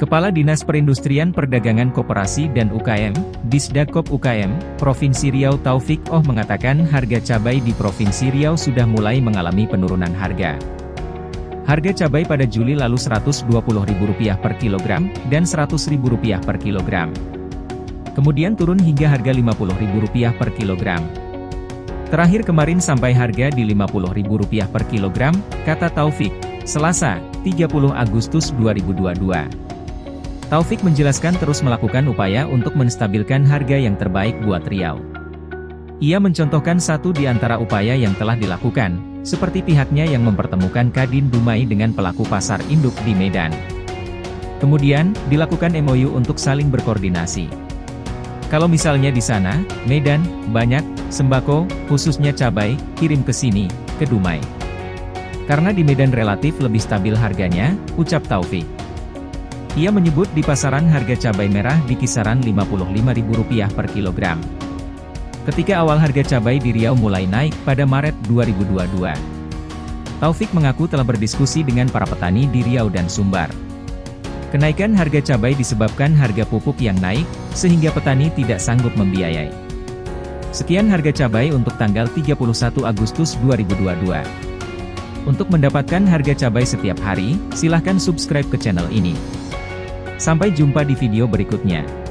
Kepala Dinas Perindustrian Perdagangan Koperasi dan UKM, Disdakop UKM, Provinsi Riau Taufik Oh mengatakan harga cabai di Provinsi Riau sudah mulai mengalami penurunan harga. Harga cabai pada Juli lalu Rp120.000 per kilogram, dan Rp100.000 per kilogram. Kemudian turun hingga harga Rp50.000 per kilogram. Terakhir kemarin sampai harga di Rp50.000 per kilogram, kata Taufik, Selasa, 30 Agustus 2022. Taufik menjelaskan terus melakukan upaya untuk menstabilkan harga yang terbaik buat Riau. Ia mencontohkan satu di antara upaya yang telah dilakukan, seperti pihaknya yang mempertemukan Kadin Dumai dengan pelaku pasar induk di Medan. Kemudian, dilakukan MOU untuk saling berkoordinasi. Kalau misalnya di sana, Medan, banyak, sembako, khususnya cabai, kirim ke sini, ke Dumai. Karena di Medan relatif lebih stabil harganya, ucap Taufik. Ia menyebut di pasaran harga cabai merah di kisaran Rp55.000 per kilogram. Ketika awal harga cabai di Riau mulai naik pada Maret 2022. Taufik mengaku telah berdiskusi dengan para petani di Riau dan Sumbar. Kenaikan harga cabai disebabkan harga pupuk yang naik, sehingga petani tidak sanggup membiayai. Sekian harga cabai untuk tanggal 31 Agustus 2022. Untuk mendapatkan harga cabai setiap hari, silahkan subscribe ke channel ini. Sampai jumpa di video berikutnya.